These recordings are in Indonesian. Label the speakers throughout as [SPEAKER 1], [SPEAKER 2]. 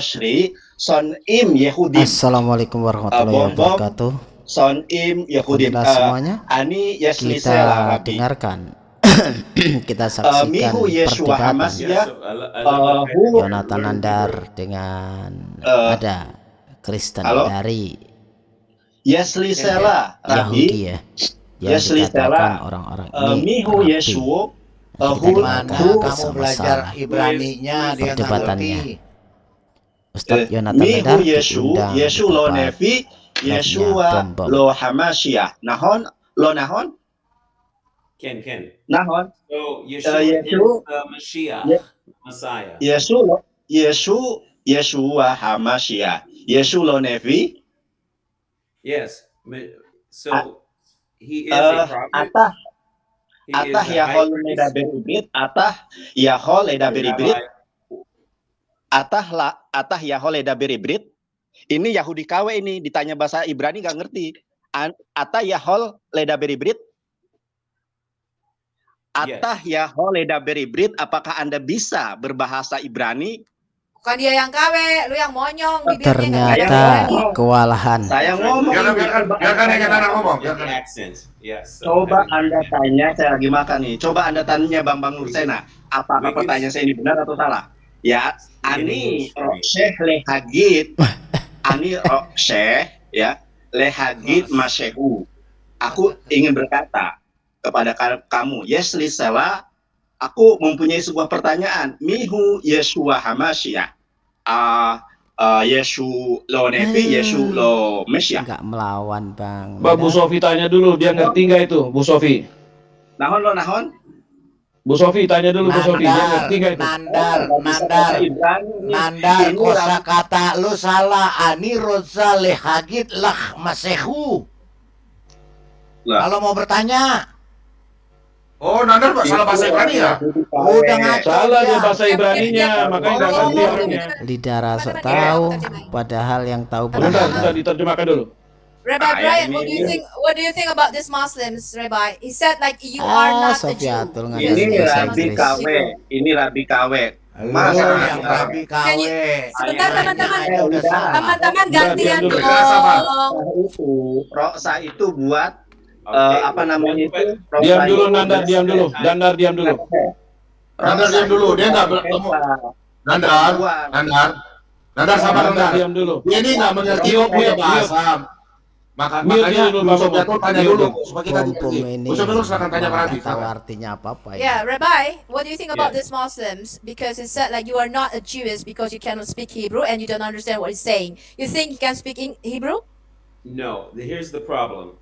[SPEAKER 1] Toshri Son Im Yehudi.
[SPEAKER 2] Assalamualaikum warahmatullahi wabarakatuh.
[SPEAKER 1] Son Im Yehudi.
[SPEAKER 2] Uh, semuanya.
[SPEAKER 1] Ani
[SPEAKER 2] Kita dengarkan. Kita saksikan uh, perdebatan uh, Jonathan Nandar dengan uh, ada Kristen dari
[SPEAKER 1] Yesli Sela
[SPEAKER 2] Yahudi ya. Yang dikatakan orang-orang ini
[SPEAKER 1] Mihu Yesu
[SPEAKER 3] Mana kamu belajar Ibrani-nya? Dia
[SPEAKER 2] perdebatannya Ustaz Yonatan Nandar
[SPEAKER 1] diundang Yesu lo Nevi Yeshua lo Hamashiach Nahon lo Nahon?
[SPEAKER 4] Ken Ken.
[SPEAKER 1] Nahon.
[SPEAKER 4] So Yeshua uh, Yesu, is the Mashiach Messiah.
[SPEAKER 1] Yesu lo Yesu Yeshua Hamashiach Yesu lo Nevi
[SPEAKER 4] Yes so he is a prophet.
[SPEAKER 1] Atah. Atah Yahol Leda Beribrit, Atah Yahol Leda Beribrit, Atah la, Atah Yahol Leda Beribrit. Ini Yahudi KW ini ditanya bahasa Ibrani nggak ngerti. Atah Yahol Leda Beribrit. Atah Yahol Leda Beribrit, apakah Anda bisa berbahasa Ibrani?
[SPEAKER 5] Bukan dia yang KW, lu yang monyong
[SPEAKER 2] bibirnya. Ternyata kewalahan.
[SPEAKER 1] Saya ngomong.
[SPEAKER 3] Biarkan, biarkan, biarkan yang anak ngomong. Biarkan.
[SPEAKER 1] Yes, so Coba Anda tanya, saya lagi makan nih. Coba Anda tanya Bang Bang Nursena, apakah pertanyaan saya ini benar atau salah? Ya, Ani Syekh Lehagit, Ani Syekh, ya, Lehagit Masyehu. Aku ingin berkata kepada kamu, yes, Lisela, aku mempunyai sebuah pertanyaan. Mihu Yeshua Hamasya. Uh, uh, Yesu lo Nevi, hmm. Yesu lo Mesia.
[SPEAKER 2] Enggak melawan, Bang.
[SPEAKER 6] Mbak Bu Sofi tanya dulu, dia ngerti nggak itu, Bu Sofi?
[SPEAKER 1] Nahon lo nahon?
[SPEAKER 6] Bu Sofi tanya dulu Bu Sofi, dia ngerti nggak itu?
[SPEAKER 3] Nandar, oh, nandar, nandar, kosa kata lu salah. Ani roza lehagit lah masehu. Kalau mau bertanya, Oh, Nandar salah bahasa Ibrani ya?
[SPEAKER 6] Udah ngaco. Salah dia bahasa Ibraninya, makanya nggak ngerti orangnya.
[SPEAKER 2] Lidah rasa tahu, padahal yang tahu
[SPEAKER 6] belum. Bentar, bentar diterjemahkan dulu.
[SPEAKER 5] Rabbi Brian, what do you think? What do you think about this Muslims, Rabbi? He said like you are
[SPEAKER 2] ah,
[SPEAKER 5] not a Jew.
[SPEAKER 1] Ini Rabbi KW, ini Rabbi KW.
[SPEAKER 3] Masa yang Rabbi KW.
[SPEAKER 5] Sebentar teman-teman, teman-teman gantian dong.
[SPEAKER 1] Roksa itu buat uh, apa namanya itu?
[SPEAKER 6] Diam dulu Nandar diam dulu. Nandar diam dulu.
[SPEAKER 3] Nandar diam dulu. Dia nggak bertemu. Nandar Nandar. Nandar. Sama Nandar
[SPEAKER 6] diam dulu.
[SPEAKER 3] Dia ini nggak mengerti bahasa maka makanya dulu Bang Jatuh tanya dulu supaya kita
[SPEAKER 2] ini
[SPEAKER 3] Usah dulu silakan tanya Pak
[SPEAKER 2] tahu artinya apa apa
[SPEAKER 5] ya. Yeah, Rabbi what do you think about yeah. these Muslims? Because it said like you are not a Jewish because you cannot speak Hebrew and you don't understand what he's saying. You think you can speak in Hebrew?
[SPEAKER 4] No here's the problem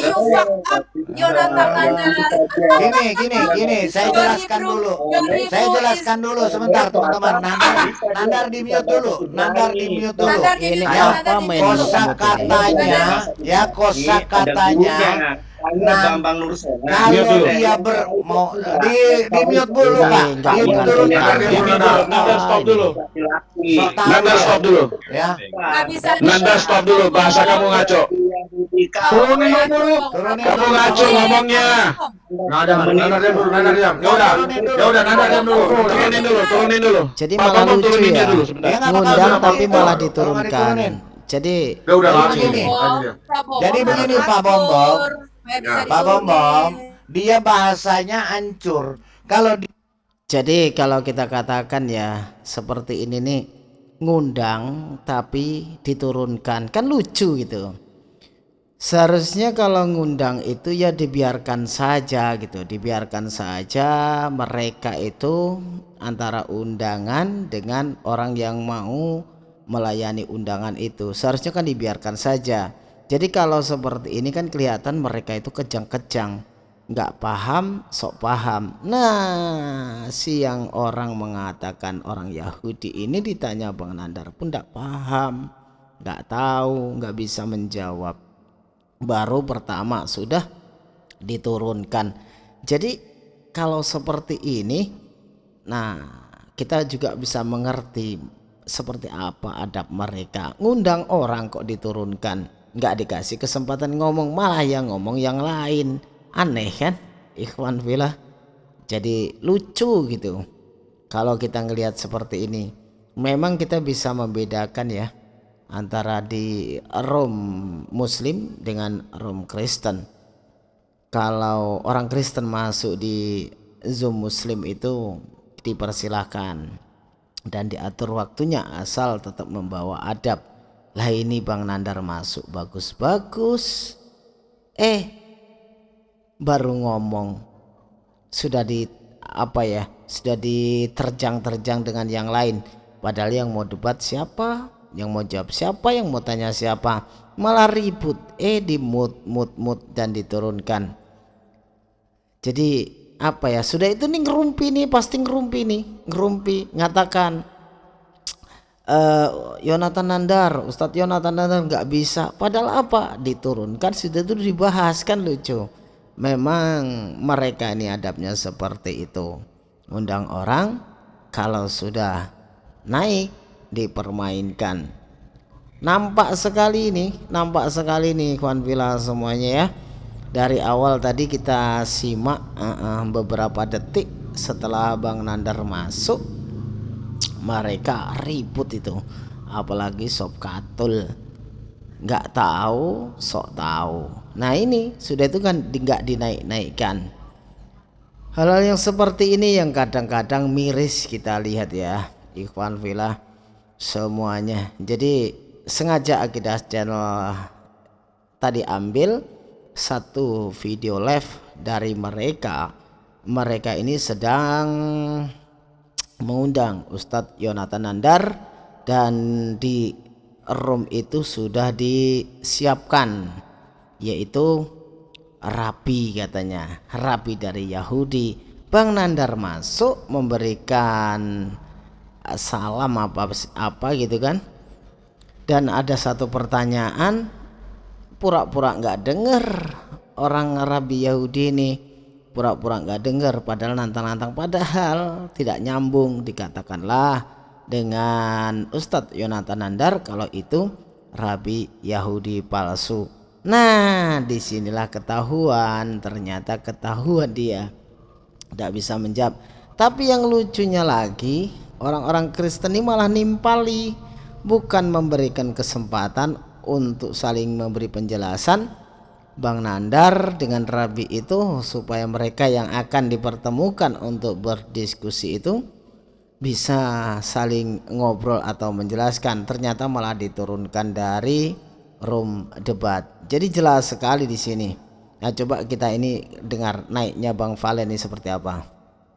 [SPEAKER 5] You fucked up, Jonathan
[SPEAKER 3] Gini, gini, gini, saya jelaskan dulu. Saya jelaskan dulu sebentar, teman-teman. Nandar, Nandar di mute dulu. Nandar di mute dulu.
[SPEAKER 2] Ini apa
[SPEAKER 3] Kosa katanya, ya kosa katanya
[SPEAKER 1] nah, Bambang Nursena.
[SPEAKER 3] Kalau dia ber mau di di mute dulu Pak. Di mute dulu.
[SPEAKER 6] Nanda stop dulu. Nanda stop dulu.
[SPEAKER 3] Ya.
[SPEAKER 6] Nanda stop dulu. Bahasa kamu ngaco. Turunin dulu. Kamu ngaco ngomongnya.
[SPEAKER 3] Nanda, Nanda diam dulu. Nanda diam. Ya udah. Ya udah Nanda diam dulu.
[SPEAKER 6] Turunin dulu. Turunin dulu.
[SPEAKER 2] Jadi malah lucu ya. Ngundang tapi malah diturunkan. Jadi
[SPEAKER 3] ya udah begini. Jadi begini Pak Bombong. Ya. Pak Bombom, dia bahasanya hancur. Kalau di...
[SPEAKER 2] Jadi kalau kita katakan ya seperti ini nih ngundang tapi diturunkan kan lucu gitu. Seharusnya kalau ngundang itu ya dibiarkan saja gitu, dibiarkan saja mereka itu antara undangan dengan orang yang mau melayani undangan itu. Seharusnya kan dibiarkan saja. Jadi kalau seperti ini kan kelihatan mereka itu kejang-kejang. Nggak paham sok paham. Nah si yang orang mengatakan orang Yahudi ini ditanya Bang Nandar pun nggak paham. Nggak tahu nggak bisa menjawab baru pertama sudah diturunkan. Jadi kalau seperti ini nah kita juga bisa mengerti seperti apa adab mereka. Ngundang orang kok diturunkan nggak dikasih kesempatan ngomong malah yang ngomong yang lain. Aneh kan? Ikhwan villa jadi lucu gitu. Kalau kita ngelihat seperti ini memang kita bisa membedakan ya antara di Rom Muslim dengan Rom Kristen. Kalau orang Kristen masuk di Zoom Muslim itu dipersilahkan dan diatur waktunya asal tetap membawa adab. Lah ini Bang Nandar masuk bagus-bagus. Eh baru ngomong sudah di apa ya sudah diterjang-terjang dengan yang lain padahal yang mau debat siapa yang mau jawab siapa yang mau tanya siapa? Malah ribut. Eh di mood mood mood dan diturunkan. Jadi apa ya? Sudah itu nih ngerumpi nih pasti ngerumpi nih. Ngerumpi ngatakan uh, Yonatan Nandar Ustadz Yonatan Nandar nggak bisa. Padahal apa? Diturunkan sudah itu dibahas kan lucu. Memang mereka ini adabnya seperti itu. Undang orang kalau sudah naik dipermainkan. Nampak sekali ini nampak sekali nih kawan villa semuanya ya. Dari awal tadi kita simak uh, uh, beberapa detik setelah Bang Nandar masuk mereka ribut itu. Apalagi sob katul. Nggak tahu sok tahu. Nah ini sudah itu kan nggak dinaik-naikkan. Hal-hal yang seperti ini yang kadang-kadang miris kita lihat ya ikhwan villa semuanya. Jadi sengaja akidah channel tadi ambil satu video live dari mereka. Mereka ini sedang mengundang Ustadz Yonatan Nandar dan di Rom itu sudah disiapkan yaitu rapi katanya. Rapi dari Yahudi. Bang Nandar masuk memberikan salam apa apa gitu kan dan ada satu pertanyaan pura-pura nggak -pura denger orang Arabi Yahudi ini pura-pura nggak -pura dengar padahal nantang-nantang padahal tidak nyambung dikatakanlah dengan Ustadz Yonatan Nandar kalau itu Rabi Yahudi palsu. Nah, di sinilah ketahuan, ternyata ketahuan dia tidak bisa menjawab. Tapi yang lucunya lagi, orang-orang Kristen ini malah nimpali, bukan memberikan kesempatan untuk saling memberi penjelasan. Bang Nandar dengan Rabi itu supaya mereka yang akan dipertemukan untuk berdiskusi itu bisa saling ngobrol atau menjelaskan. Ternyata malah diturunkan dari room debat. Jadi jelas sekali di sini. Nah coba kita ini dengar naiknya Bang Valen ini seperti apa?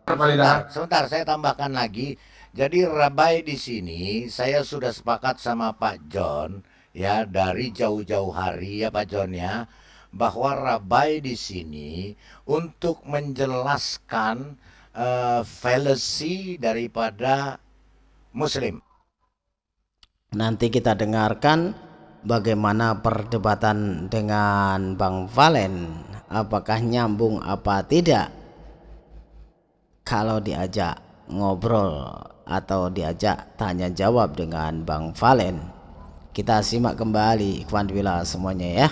[SPEAKER 3] Sebentar, sebentar saya tambahkan lagi jadi Rabai di sini saya sudah sepakat sama Pak John ya dari jauh-jauh hari ya Pak John ya bahwa Rabai di sini untuk menjelaskan uh, fallacy daripada muslim.
[SPEAKER 2] Nanti kita dengarkan bagaimana perdebatan dengan Bang Valen. Apakah nyambung apa tidak? Kalau diajak ngobrol atau diajak tanya jawab dengan Bang Valen. Kita simak kembali Ikhwan Wila semuanya ya.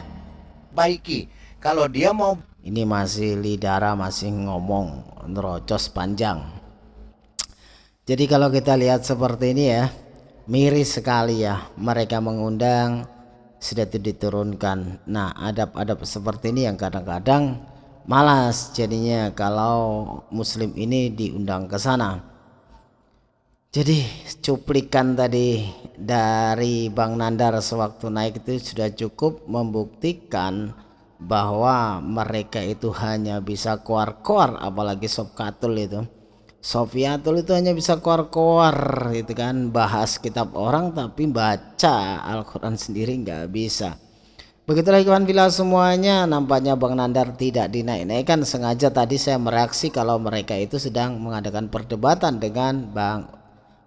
[SPEAKER 3] Baiki kalau dia mau
[SPEAKER 2] ini masih lidara masih ngomong nerocos panjang. Jadi kalau kita lihat seperti ini ya miris sekali ya mereka mengundang sudah itu diturunkan. Nah adab-adab seperti ini yang kadang-kadang malas jadinya kalau muslim ini diundang ke sana jadi cuplikan tadi dari Bang Nandar sewaktu naik itu sudah cukup membuktikan bahwa mereka itu hanya bisa koar-koar apalagi Sob Katul itu. Sofiatul itu hanya bisa koar-koar gitu kan. Bahas kitab orang tapi baca Al-Quran sendiri nggak bisa. Begitulah ikhwan bila semuanya. Nampaknya Bang Nandar tidak dinaik-naikkan. Sengaja tadi saya mereaksi kalau mereka itu sedang mengadakan perdebatan dengan Bang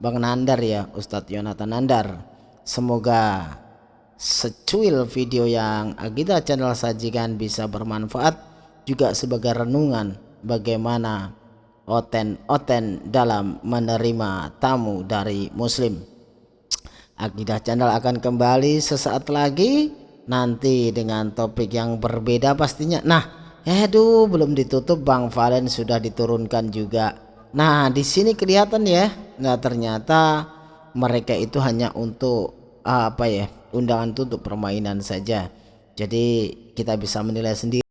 [SPEAKER 2] Bang Nandar ya Ustadz Yonatan Nandar. Semoga secuil video yang Agita channel sajikan bisa bermanfaat juga sebagai renungan bagaimana oten-oten dalam menerima tamu dari muslim. Akidah channel akan kembali sesaat lagi nanti dengan topik yang berbeda pastinya. Nah aduh belum ditutup Bang Valen sudah diturunkan juga nah di sini kelihatan ya. Nah ternyata mereka itu hanya untuk apa ya undangan untuk permainan saja. Jadi kita bisa menilai sendiri